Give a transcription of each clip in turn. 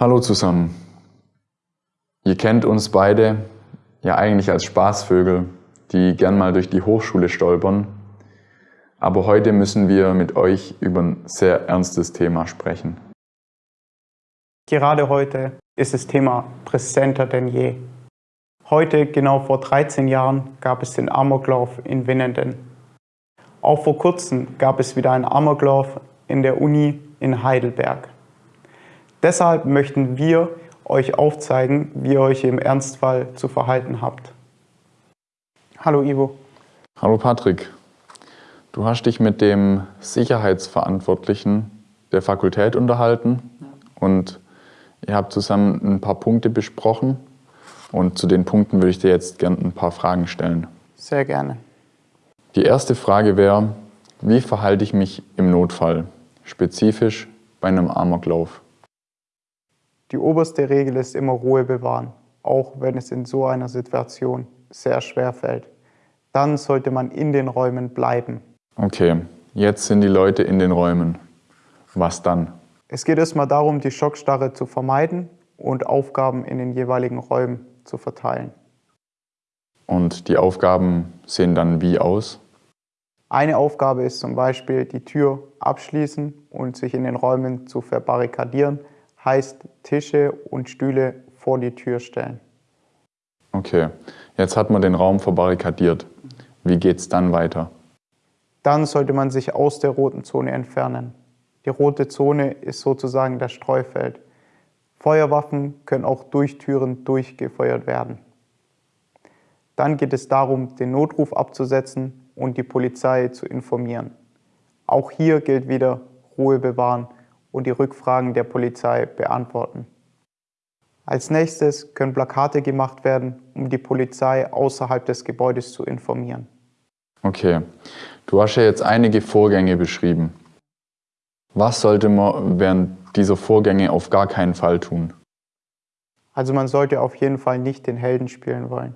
Hallo zusammen. Ihr kennt uns beide ja eigentlich als Spaßvögel, die gern mal durch die Hochschule stolpern. Aber heute müssen wir mit euch über ein sehr ernstes Thema sprechen. Gerade heute ist das Thema präsenter denn je. Heute, genau vor 13 Jahren, gab es den Amoklauf in Winnenden. Auch vor kurzem gab es wieder einen Amoklauf in der Uni in Heidelberg. Deshalb möchten wir euch aufzeigen, wie ihr euch im Ernstfall zu verhalten habt. Hallo Ivo. Hallo Patrick. Du hast dich mit dem Sicherheitsverantwortlichen der Fakultät unterhalten und ihr habt zusammen ein paar Punkte besprochen und zu den Punkten würde ich dir jetzt gerne ein paar Fragen stellen. Sehr gerne. Die erste Frage wäre, wie verhalte ich mich im Notfall, spezifisch bei einem Amoklauf? Die oberste Regel ist immer Ruhe bewahren, auch wenn es in so einer Situation sehr schwer fällt. Dann sollte man in den Räumen bleiben. Okay, jetzt sind die Leute in den Räumen. Was dann? Es geht erstmal darum, die Schockstarre zu vermeiden und Aufgaben in den jeweiligen Räumen zu verteilen. Und die Aufgaben sehen dann wie aus? Eine Aufgabe ist zum Beispiel die Tür abschließen und sich in den Räumen zu verbarrikadieren, heißt Tische und Stühle vor die Tür stellen. Okay, jetzt hat man den Raum verbarrikadiert. Wie geht es dann weiter? Dann sollte man sich aus der roten Zone entfernen. Die rote Zone ist sozusagen das Streufeld. Feuerwaffen können auch durch Türen durchgefeuert werden. Dann geht es darum, den Notruf abzusetzen und die Polizei zu informieren. Auch hier gilt wieder Ruhe bewahren und die Rückfragen der Polizei beantworten. Als nächstes können Plakate gemacht werden, um die Polizei außerhalb des Gebäudes zu informieren. Okay, du hast ja jetzt einige Vorgänge beschrieben. Was sollte man während dieser Vorgänge auf gar keinen Fall tun? Also man sollte auf jeden Fall nicht den Helden spielen wollen.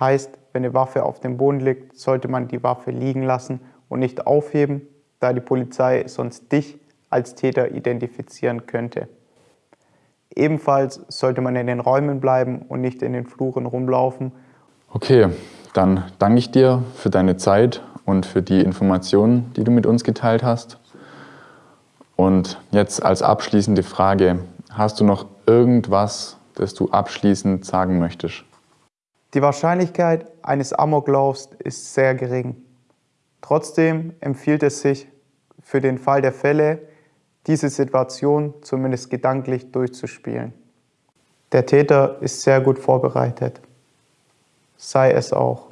Heißt, wenn eine Waffe auf dem Boden liegt, sollte man die Waffe liegen lassen und nicht aufheben, da die Polizei sonst dich als Täter identifizieren könnte. Ebenfalls sollte man in den Räumen bleiben und nicht in den Fluren rumlaufen. Okay, dann danke ich dir für deine Zeit und für die Informationen, die du mit uns geteilt hast. Und jetzt als abschließende Frage, hast du noch irgendwas, das du abschließend sagen möchtest? Die Wahrscheinlichkeit eines Amoklaufs ist sehr gering. Trotzdem empfiehlt es sich, für den Fall der Fälle diese Situation zumindest gedanklich durchzuspielen. Der Täter ist sehr gut vorbereitet. Sei es auch.